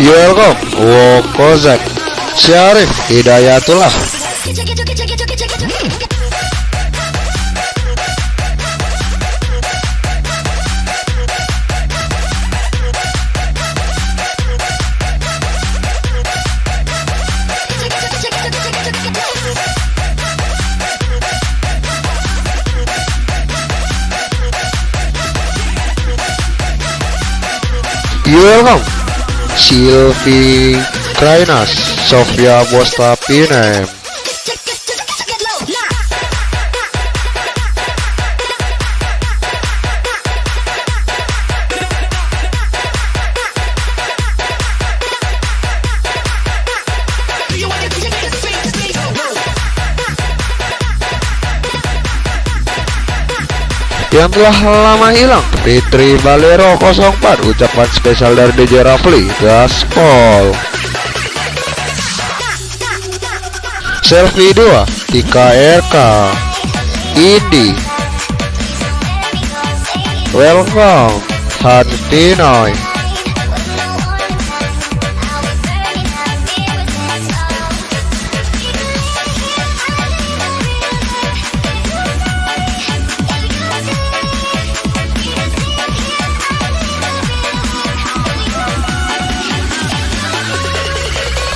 Welcome Wokozak Syarif Hidayatullah. You welcome Sylvie Krainas Sofia Bostapinem yang telah lama hilang. Fitri Balero 04 ucapan spesial dari DJ Rafli Gaspol Selfie 2 IKRK Indi. Welcome Hantinoy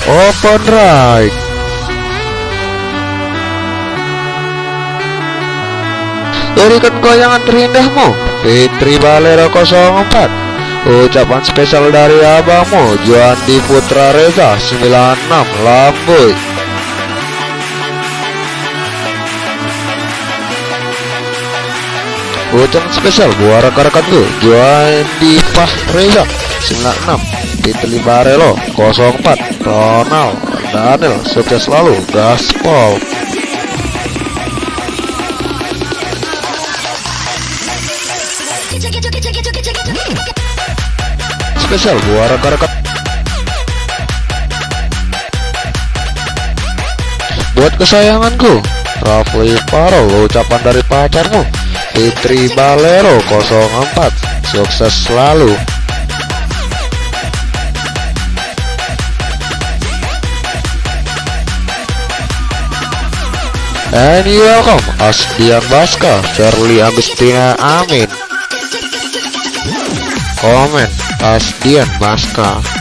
Open right. Berikan goyangan terindahmu. Fitri Balero 04 Ucapan spesial dari abangmu Juandi Putra Reza 96 Lambuy Ucapan spesial buat rekan-rekanku Juandi Reza 96 Fitri Barelo 04 Ronald Daniel sukses selalu Gaspol spesial buat rekan-rekan. Buat kesayanganku Rafli Parol ucapan dari pacarmu Fitri Balero 04 sukses selalu And welcome Asdian Baska Charlie Agustina Amin. Komen Asdian Baska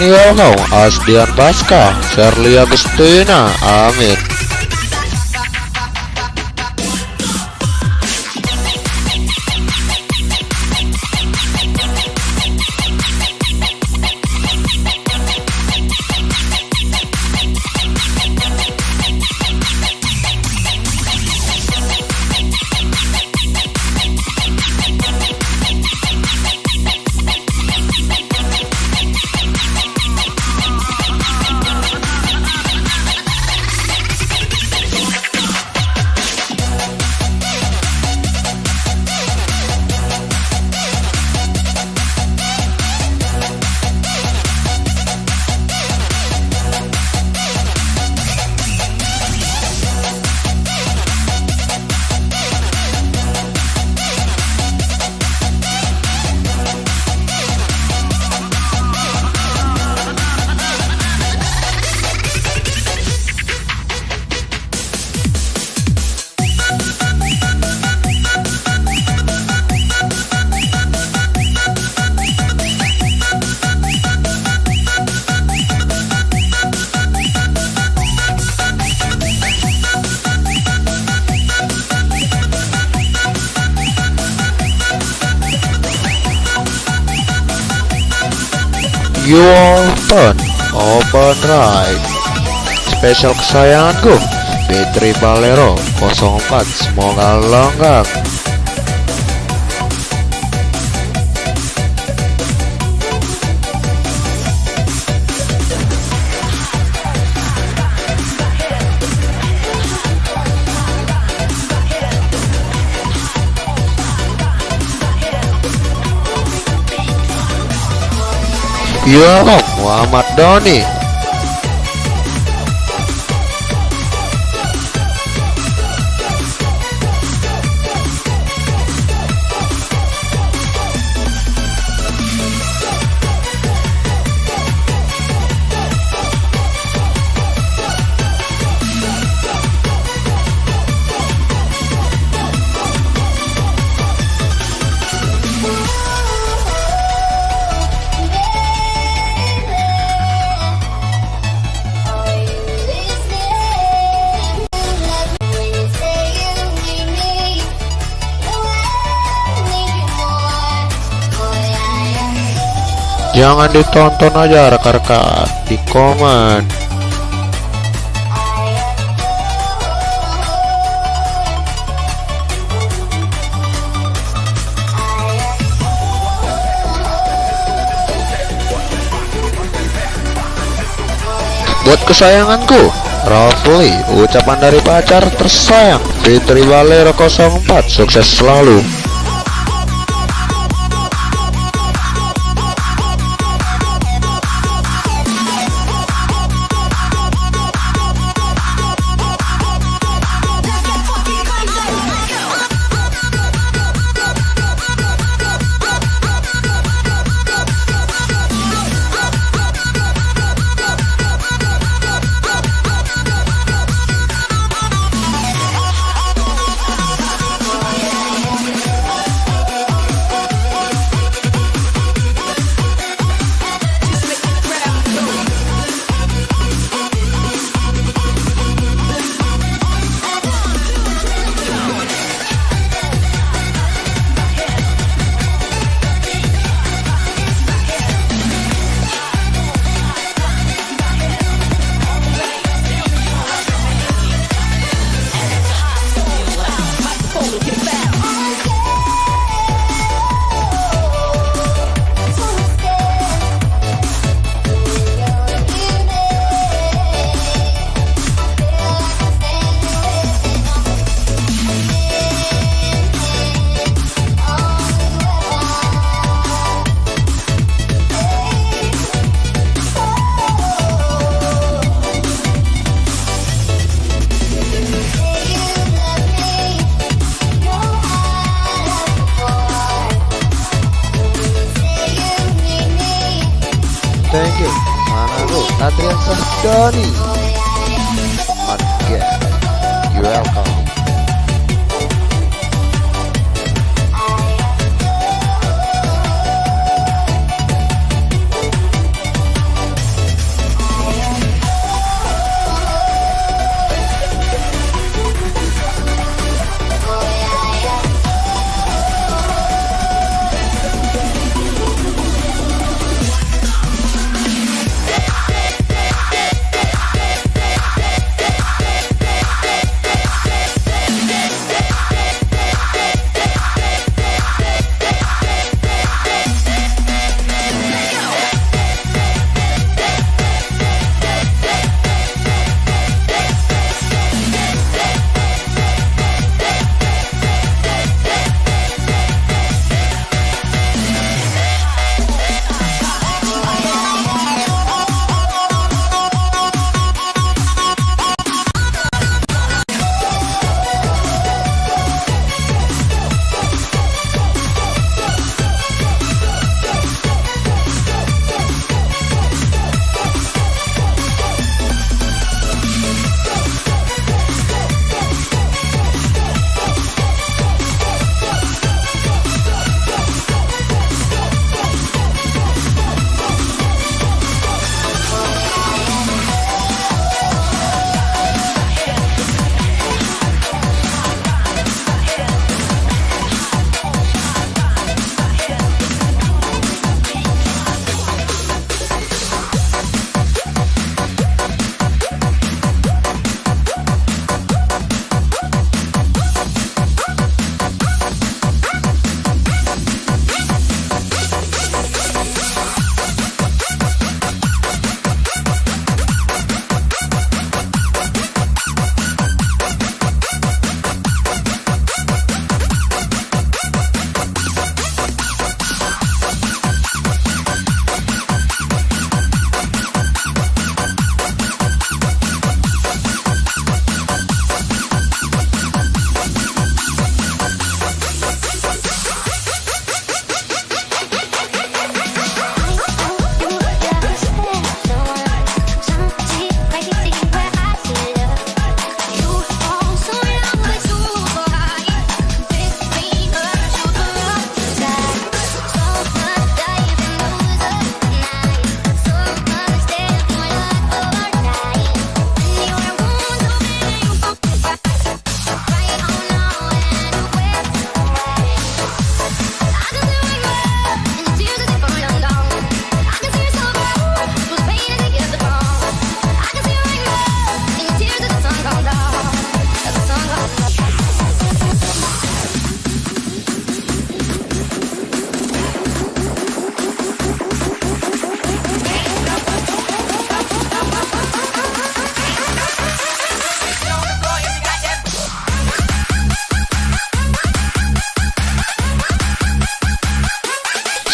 And you know Asdian Baska Shirley Agustina. Amin You open, open right. Spesial kesayanganku, Petri Balero 04. Semoga lengkap. Ya Om Muhammad Doni Jangan ditonton aja rekan-rekan di komen. Buat kesayanganku Rafli, ucapan dari pacar tersayang. Fitri Valero 04 Sukses selalu 的你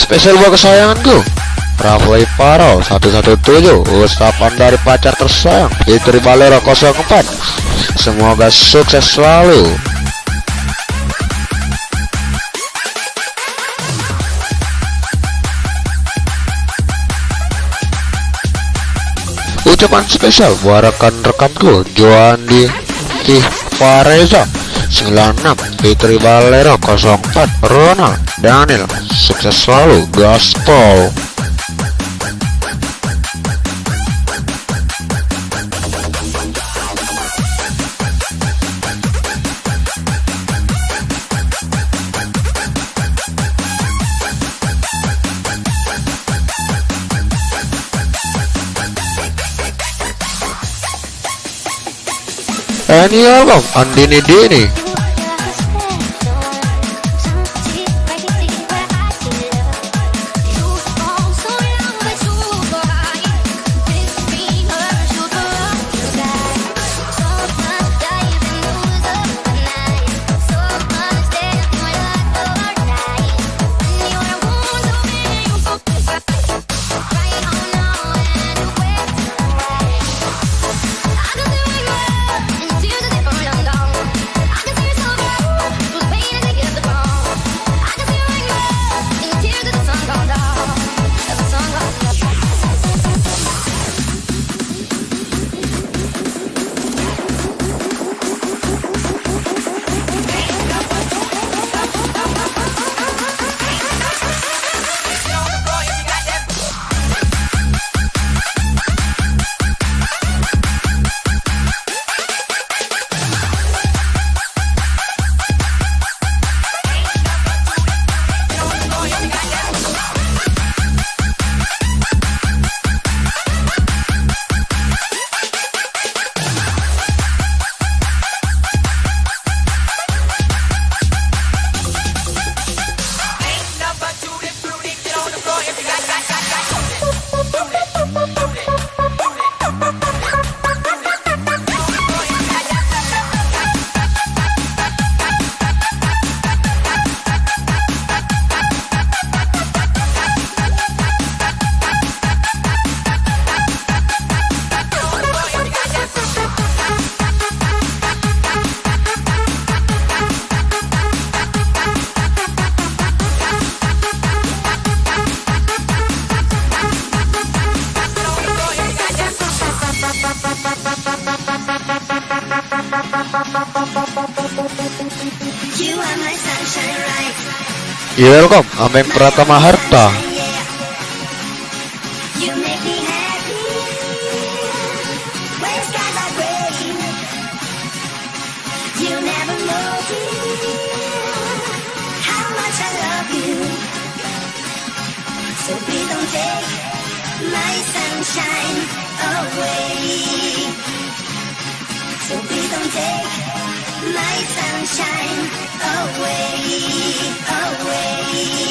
spesial buat kesayanganku. Rafli Paro 117 Ucapan dari pacar tersayang Fitri Valero 04 Semoga sukses selalu. Ucapan spesial buat rekan-rekanku Joandi Fareza 96 Fitri Valero 04 Ronald Daniel Sukses selalu Gaspol Ini album Andini Dini You are iya, welcome, Ameng Pratama Harta. My sunshine away, away,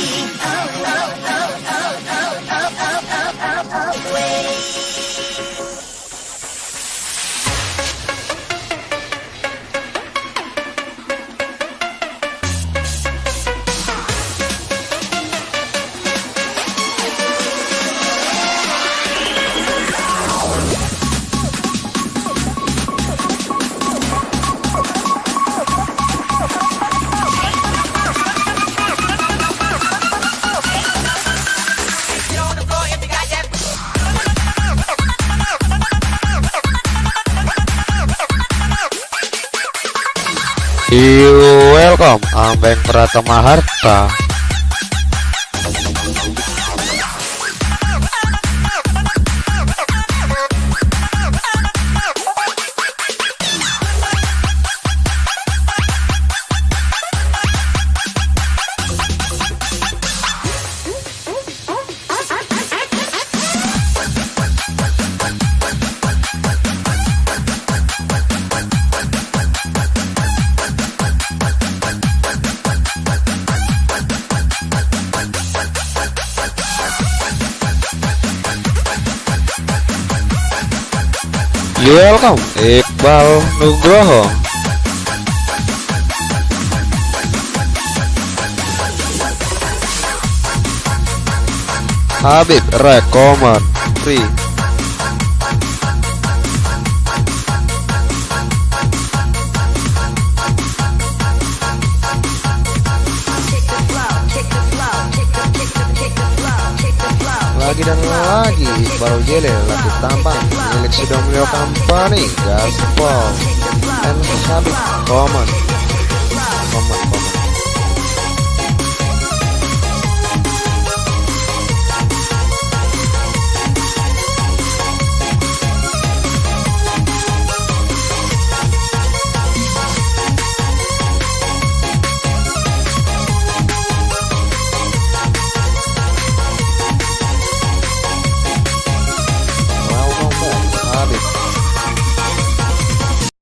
Welcome, Ameng Pratama Harta. Welcome, Iqbal Nugroho. Habib Rekomen Free dan lagi baru jele lagi tambang milik Sidomio Company Gaspol dan Habib Common Common